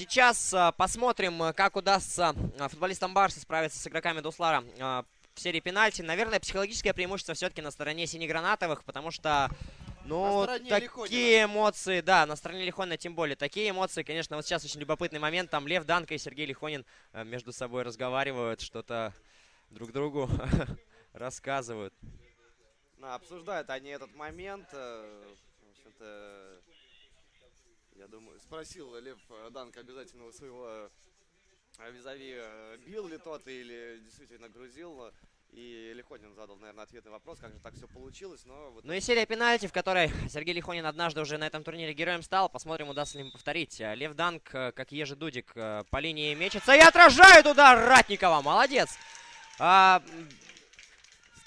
сейчас э, посмотрим, э, как удастся э, футболистам Барса справиться с игроками Дуслара в серии пенальти. Наверное, психологическое преимущество все-таки на стороне синегранатовых, потому что... Ну, такие Лихонина. эмоции, да, на стороне Лихонина тем более. Такие эмоции, конечно, вот сейчас очень любопытный момент. Там Лев Данко и Сергей Лихонин между собой разговаривают, что-то друг другу рассказывают. Обсуждают они этот момент. В общем-то, я думаю, спросил Лев Данко обязательно у своего э, визави, бил ли тот или действительно грузил. И Лихонин задал, наверное, ответный вопрос, как же так все получилось, но... Вот... Ну и серия пенальти, в которой Сергей Лихонин однажды уже на этом турнире героем стал. Посмотрим, удастся ли ему повторить. Лев Данк, э, как Ежи Дудик, э, по линии мечется и отражает удар Ратникова. Молодец! А,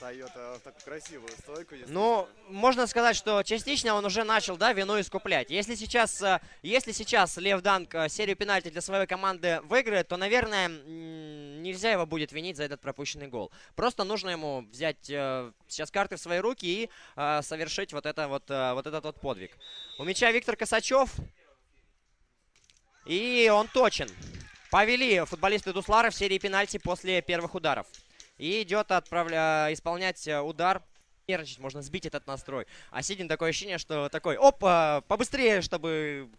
встает в такую красивую стойку. Ну, можно сказать, что частично он уже начал, да, вину искуплять. Если сейчас, э, если сейчас Лев Данк э, серию пенальти для своей команды выиграет, то, наверное, нельзя его будет винить за этот пропущенный гол. Просто нужно ему взять э, сейчас карты в свои руки и совершить вот, это вот, вот этот вот подвиг. У мяча Виктор Косачев. И он точен. Повели футболисты Дуслара в серии пенальти после первых ударов. И идет отправля... исполнять э, удар. Нервничать, можно сбить этот настрой. А Сидин такое ощущение, что такой, опа, побыстрее, чтобы...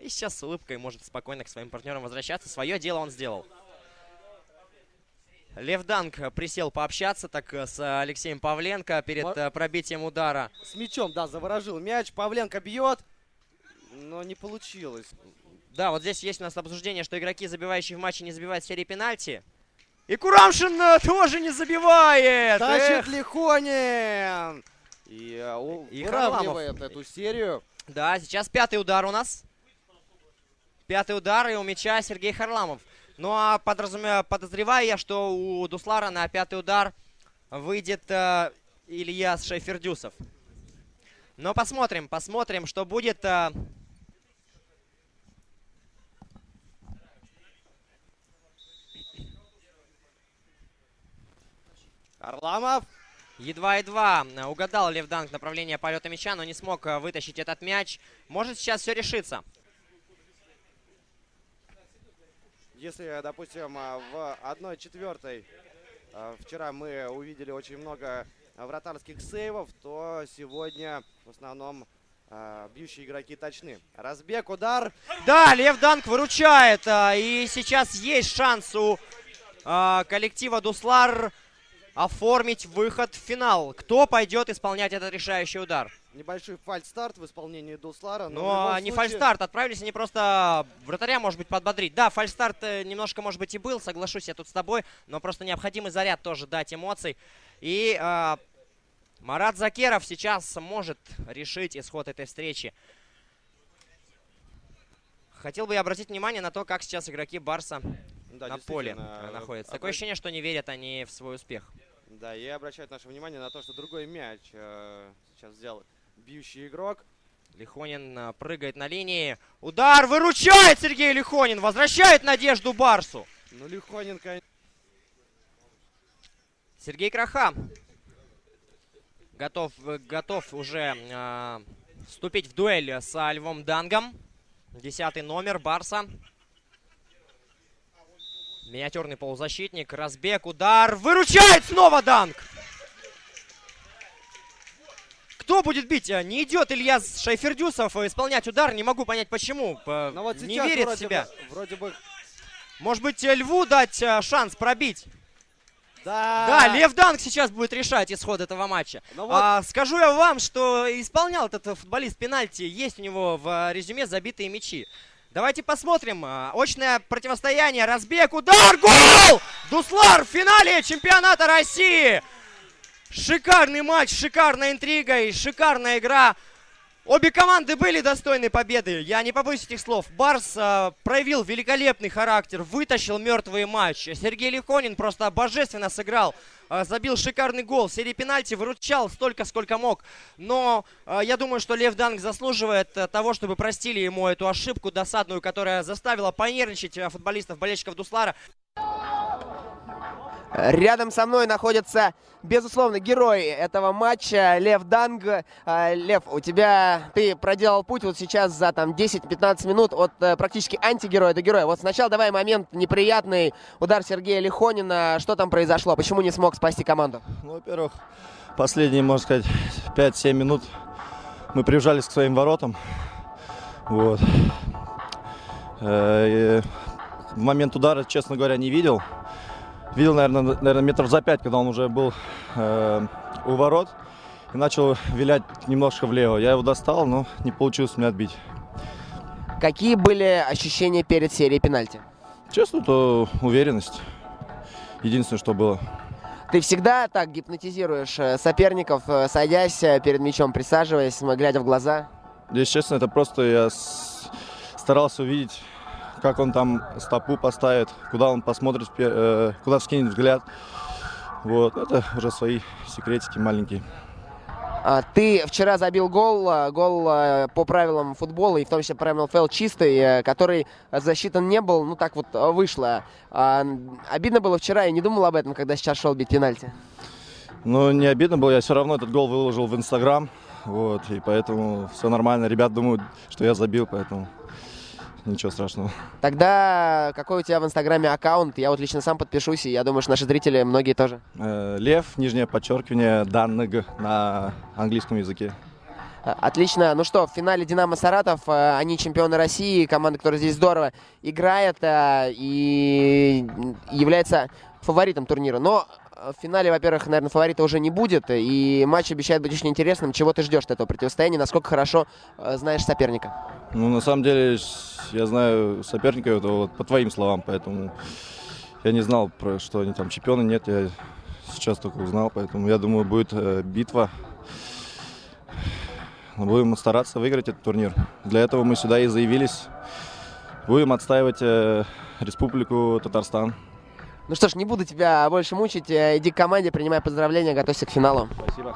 И сейчас с улыбкой может спокойно к своим партнерам возвращаться. Свое дело он сделал. Лев Данк присел пообщаться так э, с Алексеем Павленко перед Мар... Э, пробитием удара. С мячом, да, заворожил мяч. Павленко бьет, но не получилось. Да, вот здесь есть у нас обсуждение, что игроки, забивающие в матче, не забивают серии пенальти. И Курамшин э, тоже не забивает. Тащит Лихонин. И, uh, и выравнивает эту серию. Да, сейчас пятый удар у нас. Пятый удар, и у мяча Сергей Харламов. Ну а подразумеваю, подозреваю я, что у Дуслара на пятый удар выйдет э, Ильяс Шейфердюсов. Но посмотрим, посмотрим, что будет. Э, Арламов. Едва-едва угадал Левданг направление полета мяча, но не смог э, вытащить этот мяч. Может сейчас все решится. Если, допустим, э, в 1-4 э, вчера мы увидели очень много вратарских сейвов, то сегодня в основном бьющие игроки точны. Разбег, удар. Да, Лев Данк выручает. И сейчас есть шанс у коллектива Дуслар оформить выход в финал. Кто пойдет исполнять этот решающий удар? Небольшой фальстарт в исполнении Дуслара. Но, но а не случае... фальстарт, отправились они просто вратаря, может быть, подбодрить. Да, фальстарт э, немножко, может быть, и был, соглашусь я тут с тобой, но просто необходимый заряд тоже дать эмоций. И э, Марат Закеров сейчас может решить исход этой встречи. Хотел бы я обратить внимание на то, как сейчас игроки Барса да, на поле находятся. Такое ощущение, что не верят они в свой успех. Да, и обращают наше внимание на то, что другой мяч э, сейчас взял бьющий игрок. Лихонин э, прыгает на линии. Удар выручает Сергей Лихонин. Возвращает надежду Барсу. Ну, Лихонин, конечно... Сергей Краха. Готов, э, готов уже э, вступить в дуэль с Львом Дангом. Десятый номер Барса. Миниатюрный полузащитник. Разбег, удар. Выручает снова Данк. Кто будет бить? А, не идет Илья Шайфердюсов исполнять удар. Не могу понять, почему. Но ну вот не верит в себя. Бы, вроде бы... Может быть, Льву дать шанс пробить? Да. Да, Лев Данк сейчас будет решать исход этого матча. Ну вот... а, скажу я вам, что исполнял этот футболист пенальти. Есть у него в резюме забитые мячи. Давайте посмотрим. А, очное противостояние. Разбег, удар, гол! Дуслар в финале чемпионата России. Шикарный матч, шикарная интрига и шикарная игра. Обе команды были достойны победы. Я не побоюсь этих слов. Барс э, проявил великолепный характер, вытащил мертвый матч. Сергей Лихонин просто божественно сыграл. Э, забил шикарный гол. В серии пенальти выручал столько, сколько мог. Но э, я думаю, что Лев Данг заслуживает э, того, чтобы простили ему эту ошибку досадную, которая заставила понервничать э, футболистов, болельщиков Дуслара. Рядом со мной находится, безусловно, герой этого матча Лев Данг. А, Лев, у тебя, ты проделал путь вот сейчас за там 10-15 минут от э, практически антигероя до героя. Вот сначала давай момент неприятный, удар Сергея Лихонина. Что там произошло? Почему не смог спасти команду? Ну, во-первых, последние, можно сказать, 5-7 минут мы прижались к своим воротам. Вот. Э, в момент удара, честно говоря, не видел видел, наверное, наверное метров за пять, когда он уже был э, у ворот и начал вилять немножко влево. Я его достал, но не получилось мне отбить. Какие были ощущения перед серией пенальти? Честно, то уверенность. Единственное, что было. Ты всегда так гипнотизируешь э, соперников, э, садясь э, перед мячом, присаживаясь, глядя в глаза? Если честно, это просто я старался увидеть как он там стопу поставит, куда он посмотрит, э, куда скинет взгляд. Вот, это уже свои секретики маленькие. А, ты вчера забил гол, а, гол а, по правилам футбола, и в том числе правилам ФЛ чистый, э, который засчитан не был, ну так вот вышло. Обидно было вчера, я не думал об этом, когда сейчас шел бить пенальти. Ну, не обидно было, я все равно этот гол выложил в Инстаграм, вот, и поэтому все нормально. Ребят думают, что я забил, поэтому ничего страшного. Тогда какой у тебя в Инстаграме аккаунт? Я вот лично сам подпишусь, и я думаю, что наши зрители многие тоже. Э, Лев, нижнее подчеркивание, Даннег на английском языке. Э, отлично. Ну что, в финале «Динамо Саратов», э, они чемпионы России, команда, которая здесь здорово играет и является фаворитом турнира. Но в финале, во-первых, наверное, фаворита уже не будет, и матч обещает быть очень интересным. Чего ты ждешь от этого противостояния? Насколько хорошо знаешь соперника? Ну, на самом деле, я знаю соперника это вот по твоим словам, поэтому я не знал, про что они там чемпионы, нет, я сейчас только узнал, поэтому я думаю, будет э, битва. Будем стараться выиграть этот турнир. Для этого мы сюда и заявились. Будем отстаивать э, Республику Татарстан. Ну что ж, не буду тебя больше мучить. Иди к команде, принимай поздравления, готовься к финалу. Спасибо.